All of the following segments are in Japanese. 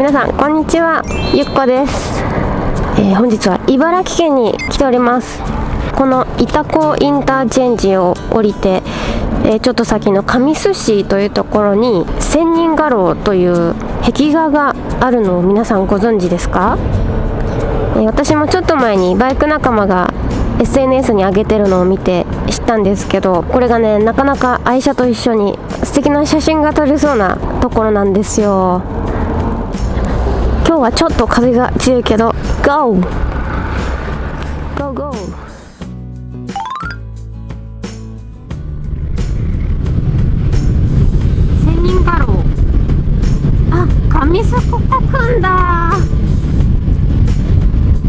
皆さんこんにちは。ゆっこです、えー本日は茨城県に来ております。この板子インターチェンジを降りて、えーちょっと先の神栖市というところに千人画廊という壁画があるのを皆さんご存知ですか、えー私もちょっと前にバイク仲間が SNS に上げてるのを見て知ったんですけどこれがねなかなか愛車と一緒に素敵な写真が撮れそうなところなんですよ。日はちょっと風が強いけど GO! GO GO! 千人画廊あ上須古古くんだ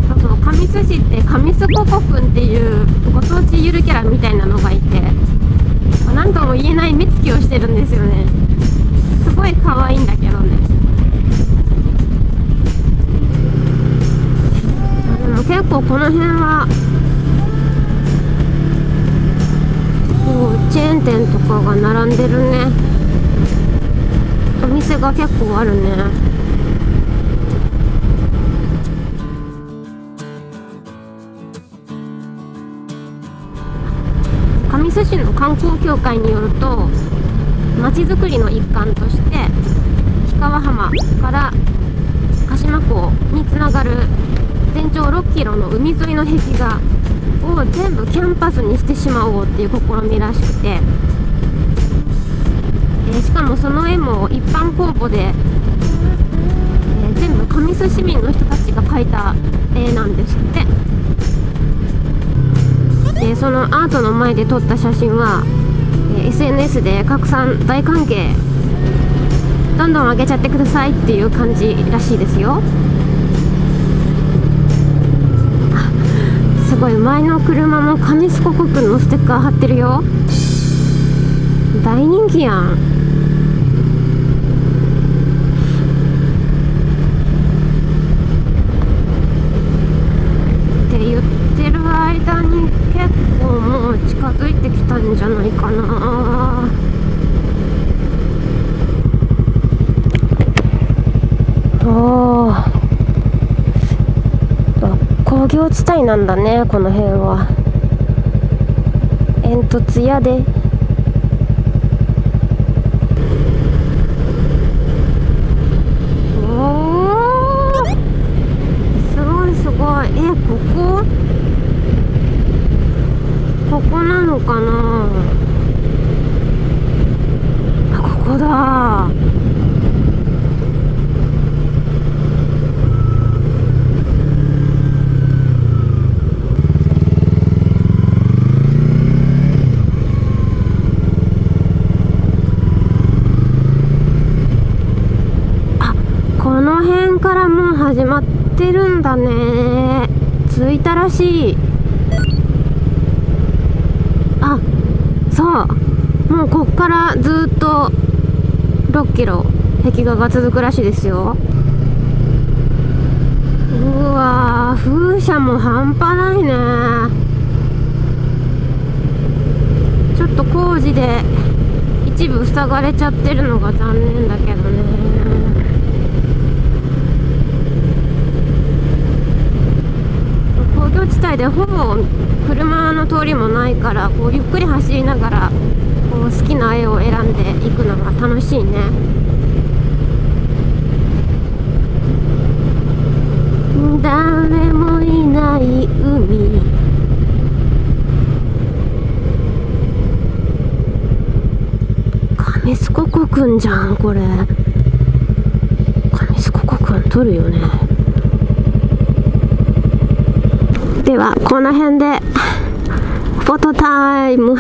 そうそう上須市って上須古古くんっていうご当地ゆるキャラみたいなのがいて何とも言えない目つきをしてるんですよねすごい可愛いんだけどねでも結構この辺はこうチェーン店とかが並んでるね。お店が結構あるね。上須市の観光協会によるとまちづくりの一環として氷川浜から鹿島港につながる全長6キロの海沿いの壁画を全部キャンパスにしてしまおうっていう試みらしくて、えーしかもその絵も一般公募で、えー全部上須市民の人たちが描いた絵なんですって。でそのアートの前で撮った写真は、えー SNS で拡散大歓迎。どんどん上げちゃってくださいっていう感じらしいですよ。ごい。前の車も上須古国のステッカー貼ってるよ。大人気やんって言ってる間に結構もう近づいてきたんじゃないかなおー業地帯なんだねこの辺は。煙突屋でおーすごいすごいえここここなのかなあここだあこの辺からもう始まってるんだね。着いたらしい。あそう。もうこっからずっと6キロ壁画が続くらしいですよ。うわー風車も半端ないね。ちょっと工事で一部塞がれちゃってるのが残念だけどね工業地帯でほぼ車の通りもないからこうゆっくり走りながらこう好きな絵を選んでいくのが楽しいね。誰もいない海。上須古国くんじゃんこれ。上須古国くん撮るよね。ではこの辺でフォトタイム。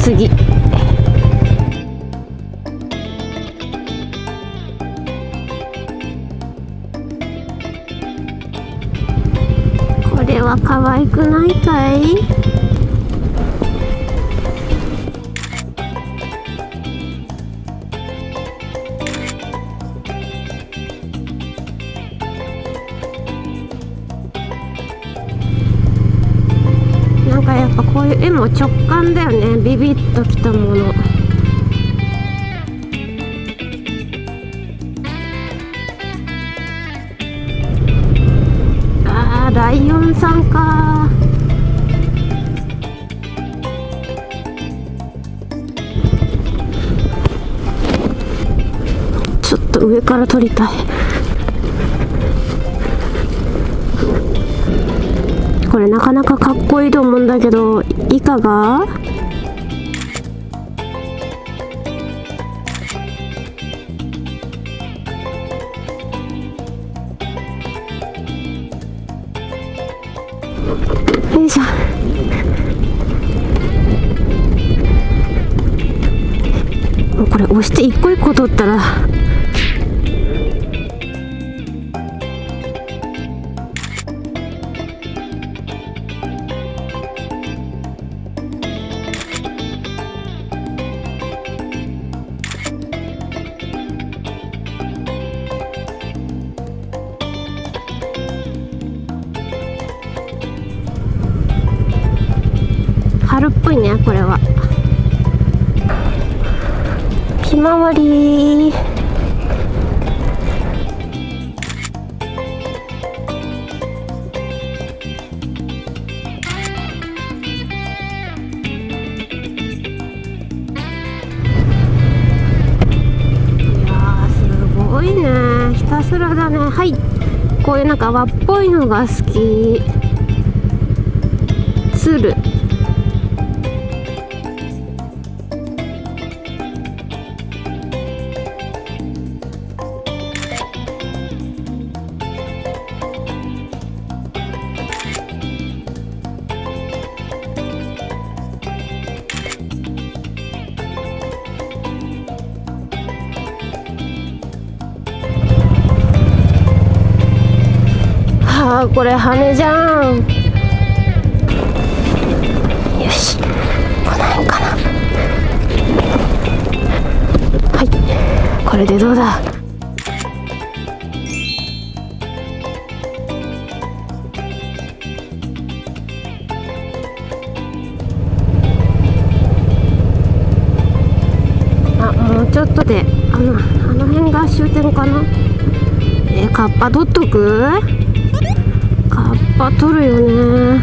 次。これは可愛くないかい？んかやっぱこういう絵も直感だよね。ビビッときたもの。あーライオンさんか。ちょっと上から撮りたい。なかなかかっこいいと思うんだけどいかが？よいしょ。もうこれ押して一個一個取ったら春っぽいねこれは。ひまわり。いやすごいね。ひたすらだね。はい。こういうなんか和っぽいのが好き。鶴。あこれ羽じゃん。よし。この辺かな。はい。これでどうだ？あもうちょっとであのあの辺が終点かな？え、カッパ取っとく？カッパ取るよね。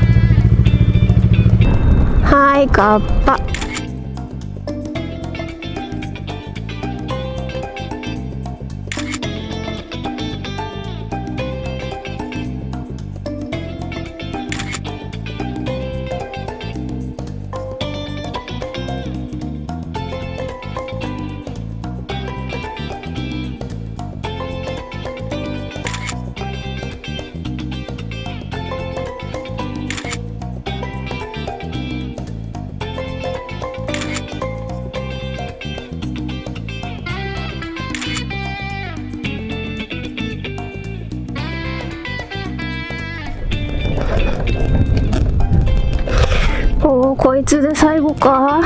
はいカッパ。いつで最後か？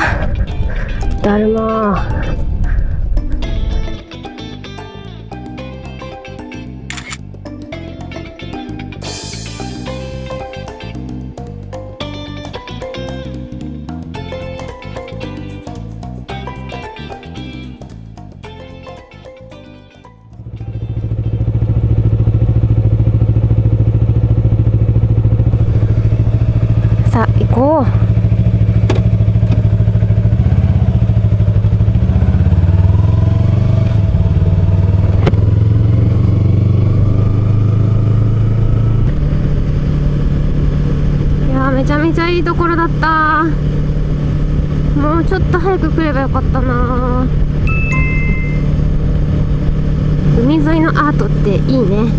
だるま。ちゃめちゃいいところだった。もうちょっと早く来ればよかったな。海沿いのアートっていいね。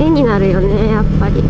絵になるよねやっぱり。